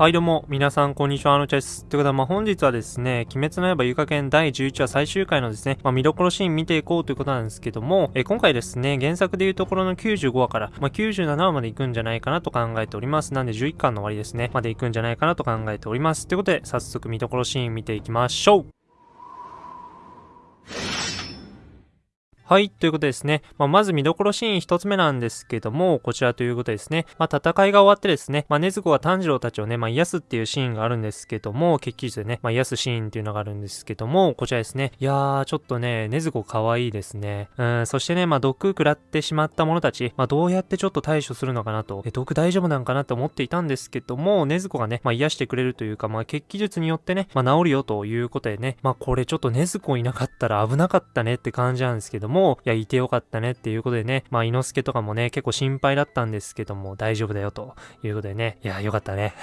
はいどうも、皆さんこんにちは、あのちゃです。ということで、まあ、本日はですね、鬼滅の刃ゆか剣第11話最終回のですね、まあ、見どころシーン見ていこうということなんですけども、え今回ですね、原作でいうところの95話から、まあ、97話まで行くんじゃないかなと考えております。なんで11巻の終わりですね、まで行くんじゃないかなと考えております。ということで、早速見どころシーン見ていきましょうはい、ということですね。まあ、まず見どころシーン一つ目なんですけども、こちらということですね。まあ、戦いが終わってですね、まあ、禰豆子が炭治郎たちをね、まあ、癒すっていうシーンがあるんですけども、決起術でね、まあ、癒すシーンっていうのがあるんですけども、こちらですね。いやー、ちょっとね、禰豆子可愛いですね。うん、そしてね、まあ、毒食らってしまった者たち、まあ、どうやってちょっと対処するのかなと、え、毒大丈夫なんかなって思っていたんですけども、禰豆子がね、まあ、癒してくれるというか、まあ、決起術によってね、まあ、治るよということでね、まあ、これちょっと禰豆子いなかったら危なかったねって感じなんですけども、もいや、いてよかったねっていうことでね、まあ、猪之助とかもね、結構心配だったんですけども、大丈夫だよということでね、いや、よかったね。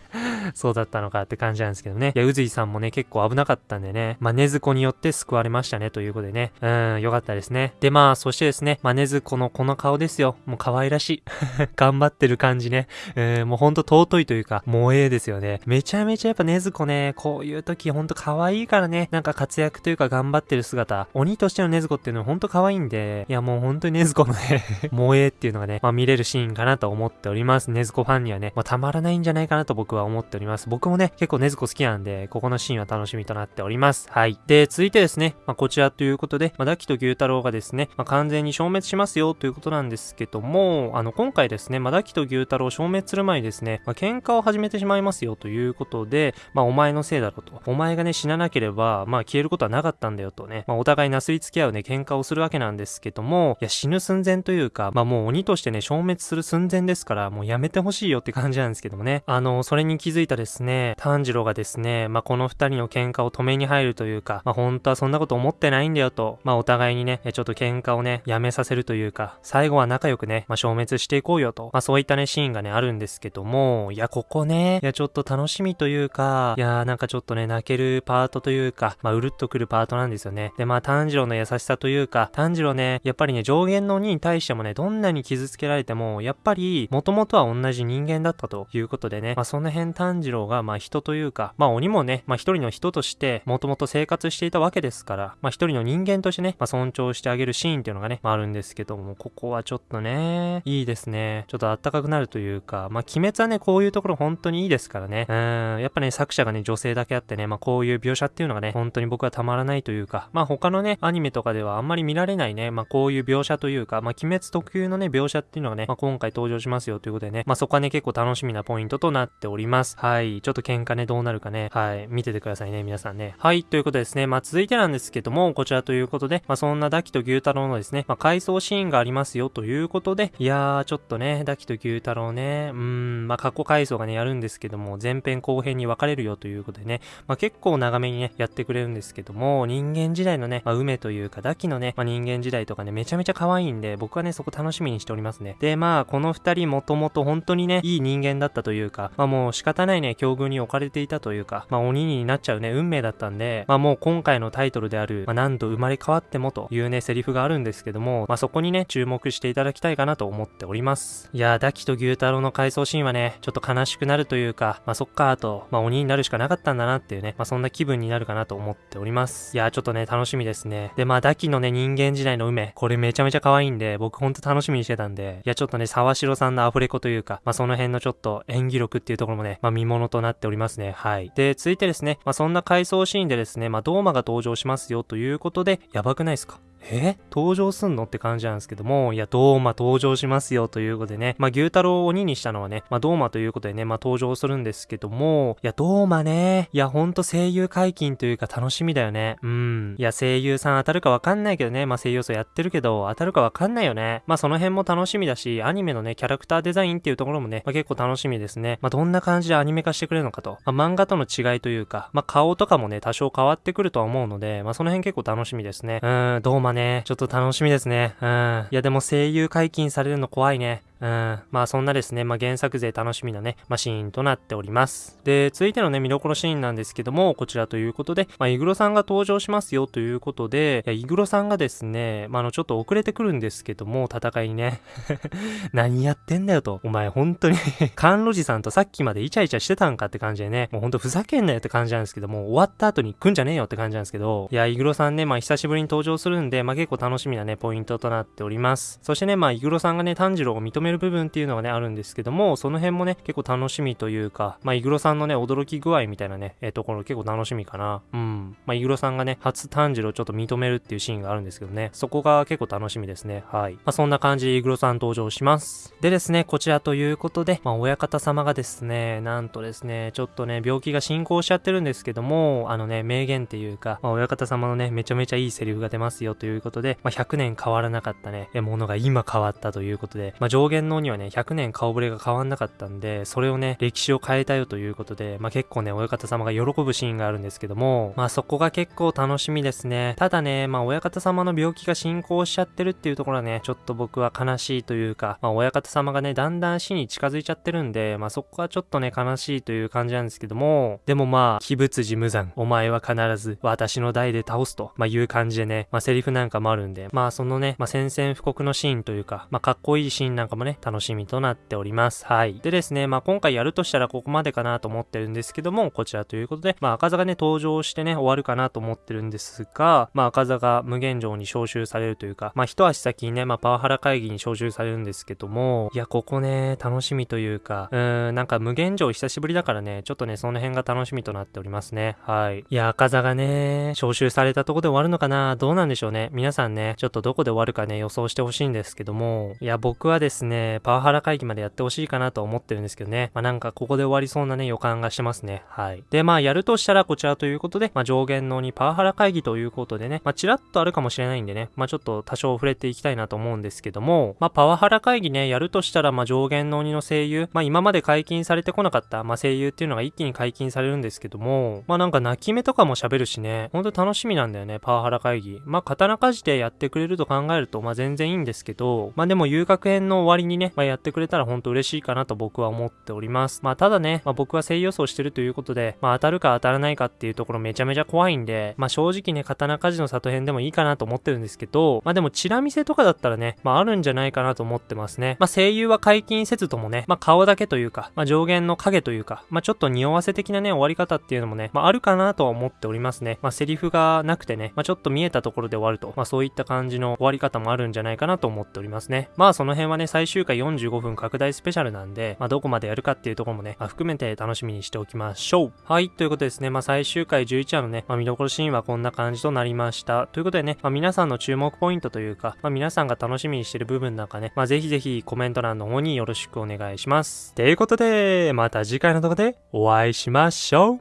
そうだったのかって感じなんですけどね。いや、宇髄さんもね、結構危なかったんでね、まあ、根子によって救われましたねということでね、うん、よかったですね。で、まあ、そしてですね、まあ、根子のこの顔ですよ。もう可愛らしい。頑張ってる感じね。えー、もうほんと尊いというか、萌えですよね。めちゃめちゃやっぱ根子ね、こういう時ほんと可愛いからね、なんか活躍というか頑張ってる姿、鬼としての根子っていうのはほんと可愛いんで、いやもう本当にネズコのね 萌えっていうのがね、まあ見れるシーンかなと思っております。ネズコファンにはね、まあたまらないんじゃないかなと僕は思っております。僕もね、結構ネズコ好きなんで、ここのシーンは楽しみとなっております。はい。で、続いてですね、まあこちらということで、まあダキと牛太郎がですね、まあ完全に消滅しますよということなんですけども、あの今回ですね、まあダキと牛太郎消滅する前にですね、まあ喧嘩を始めてしまいますよということで、まあお前のせいだろと。お前がね、死ななければ、まあ消えることはなかったんだよとね、まあお互いなすりつき合うね、喧嘩をするわけなんですけども、いや死ぬ寸前というか、まあもう鬼としてね、消滅する寸前ですから、もうやめてほしいよって感じなんですけどもね。あの、それに気づいたですね、炭治郎がですね、まあこの二人の喧嘩を止めに入るというか、まあ本当はそんなこと思ってないんだよと、まあお互いにね、ちょっと喧嘩をね、やめさせるというか、最後は仲良くね、まあ消滅していこうよと、まあそういったね、シーンがね、あるんですけども、いや、ここね、いや、ちょっと楽しみというか、いや、なんかちょっとね、泣けるパートというか、まあうるっとくるパートなんですよね。で、まあ炭治郎の優しさというか、炭治郎ね、やっぱりね、上限の鬼に対してもね、どんなに傷つけられても、やっぱり、もともとは同じ人間だったということでね、まあその辺炭治郎が、まあ人というか、まあ鬼もね、まあ一人の人として、もともと生活していたわけですから、まあ一人の人間としてね、まあ尊重してあげるシーンっていうのがね、まああるんですけども、ここはちょっとね、いいですね。ちょっとあったかくなるというか、まあ鬼滅はね、こういうところ本当にいいですからね。うん、やっぱね、作者がね、女性だけあってね、まあこういう描写っていうのがね、本当に僕はたまらないというか、まあ他のね、アニメとかではあんまり見られないね、まあこういう描写というか、まあ鬼滅特有のね、描写っていうのがね、まあ、今回登場しますよということでね、まあ、そこはね、結構楽しみなポイントとなっております。はい。ちょっと喧嘩ね、どうなるかね、はい。見ててくださいね、皆さんね。はい。ということですね。まあ、続いてなんですけども、こちらということで、まあ、そんなダキと牛太郎のですね、まあ、回想シーンがありますよということで、いやー、ちょっとね、ダキと牛太郎ね、うーん、まあ、過去回想がね、やるんですけども、前編後編に分かれるよということでね、まあ、結構長めにね、やってくれるんですけども、人間時代のね、まあ、梅というか、ダキのね、まあ、人間時代とかね、めちゃめちゃ可愛いんで、僕はね、そこ楽しみにしておりますね。で、まあ、この二人もともと本当にね、いい人間だったというか、まあもう仕方ないね、境遇に置かれていたというか、まあ鬼になっちゃうね、運命だったんで、まあもう今回のタイトルである、まあ何度生まれ変わってもというね、セリフがあるんですけども、まあそこにね、注目していただきたいかなと思っております。いやー、ダキと牛太郎の回想シーンはね、ちょっと悲しくなるというか、まあそっかーと、まあ鬼になるしかなかったんだなっていうね、まあそんな気分になるかなと思っております。いやー、ちょっとね、楽しみですね。で、まあダキのね、人間時代の梅、これめちゃめちゃ可愛いんで、僕ほんと楽しみにしてたんで、いや、ちょっとね、沢城さんのアフレコというか、まあ、その辺のちょっと演技力っていうところもね、まあ、見物となっておりますね。はい。で、続いてですね、まあ、そんな回想シーンでですね、まあ、ドーマが登場しますよということで、やばくないですか？え？登場すんの？って感じなんですけども、いや、ドーマ登場しますよということでね、まあ、牛太郎を鬼にしたのはね、まあ、ドーマということでね、まあ、登場するんですけども、いや、ドーマね、いや、ほんと声優解禁というか楽しみだよね。うん。いや、声優さん当たるかわかんないけどね、まあ、声優層やってるけど、当たるかわかんないよね。まあ、その辺も楽しみだし、アニメのね、キャラクターデザインっていうところもね、まあ、結構楽しみですね。まあ、どんな感じでアニメ化してくれるのかと。まあ、漫画との違いというか、まあ、顔とかもね、多少変わってくるとは思うので、まあ、その辺結構楽しみですね。うん、ドーマね、ちょっと楽しみですね。うん。いやでも声優解禁されるの怖いね。うん、まあそんなですね、まあ原作勢楽しみなね、まあシーンとなっております。で、続いてのね、見どころシーンなんですけども、こちらということで、まあイグロさんが登場しますよということで、いやイグロさんがですね、まああのちょっと遅れてくるんですけども、戦いにね、何やってんだよと、お前本当に甘露寺さんとさっきまでイチャイチャしてたんかって感じでね、もうほんとふざけんなよって感じなんですけども、終わった後に来んじゃねえよって感じなんですけど、いや、イグロさんね、まあ久しぶりに登場するんで、まあ結構楽しみなね、ポイントとなっております。そしてね、まあイグロさんがね、炭治郎を認める部分っていうのがね、あるんですけども、その辺もね、結構楽しみというか、まあイグロさんのね、驚き具合みたいなね、えー、ところ結構楽しみかな。うん。まあイグロさんがね、初炭治郎ちょっと認めるっていうシーンがあるんですけどね、そこが結構楽しみですね。はい。まあそんな感じでイグロさん登場します。でですね、こちらということで、まあ親方様がですね、なんとですね、ちょっとね、病気が進行しちゃってるんですけども、あのね、名言っていうか、まあ親方様のね、めちゃめちゃいいセリフが出ますよということで、まあ100年変わらなかったね、ものが今変わったということで、まあ上限のにはね、100年顔ぶれが変わんなかったんで、それをね、歴史を変えたよということで、まあ結構ね、親方様が喜ぶシーンがあるんですけども、まあそこが結構楽しみですね。ただね、まあ親方様の病気が進行しちゃってるっていうところはね、ちょっと僕は悲しいというか、まあ親方様がね、だんだん死に近づいちゃってるんで、まあそこはちょっとね、悲しいという感じなんですけども、でもまあ、鬼物寺無惨、お前は必ず私の代で倒すと、まあいう感じでね、まあセリフなんかもあるんで、まあそのね、まあ宣戦布告のシーンというか、まあかっこいいシーンなんかもね、楽しみとなっております。はい。でですね、まあ今回やるとしたらここまでかなと思ってるんですけども、こちらということで、まあ赤座がね、登場してね、終わるかなと思ってるんですが、まあ赤座が無限城に招集されるというか、まあ一足先にね、まあパワハラ会議に招集されるんですけども、いや、ここね、楽しみというか、うーん、なんか無限城久しぶりだからね、ちょっとね、その辺が楽しみとなっておりますね。はい。いや、赤座がね、招集されたとこで終わるのかなどうなんでしょうね。皆さんね、ちょっとどこで終わるかね、予想してほしいんですけども、いや、僕はですね、パワハラ会議までやってほしいかなと思ってるんですけどね。まあなんかここで終わりそうなね、予感がしてますね。はい。で、まあやるとしたらこちらということで、まあ上限のにパワハラ会議ということでね、まあちらっとあるかもしれないんでね、まあちょっと多少触れていきたいなと思うんですけども、まあパワハラ会議ね、やるとしたら、まあ上限の鬼の声優、まあ今まで解禁されてこなかった、まあ声優っていうのが一気に解禁されるんですけども、まあなんか泣き目とかも喋るしね、ほんと楽しみなんだよね、パワハラ会議。まあ刀鍛冶でやってくれると考えると、まあ全然いいんですけど、まあでも遊楽編の終わりにね、まあやってくれたらほんと嬉しいかなと僕は思っております。まあただね、まあ僕は声優予想してるということで、まあ当たるか当たらないかっていうところめちゃめちゃ怖いんで、まあ正直ね、刀鍛冶の里編でもいいかなと思ってるんですけど、まあでもチラ見せとかだったらね、まああるんじゃないかなと思ってますね。まあ声優は解禁せずともね、まあ顔だけというか、まあ上限の影というか、まあちょっと匂わせ的なね、終わり方っていうのもね、まああるかなとは思っておりますね。まあセリフがなくてね、まあちょっと見えたところで終わると、まあそういった感じの終わり方もあるんじゃないかなと思っておりますね。まあその辺はね、最終回45分拡大スペシャルなんで、まあどこまでやるかっていうところもね、まあ、含めて楽しみにしておきましょう。はい、ということですね、まあ最終回11話のね、まあ見どころシーンはこんな感じとなりました。ということでね、まあ皆さんの注目ポイントというか、まあ皆さんが楽しみにしてる部分なんかね、まあぜひぜひコメント欄の方によろしくお願いします。ということで、また次回の動画でお会いしましょ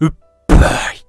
う。うっばい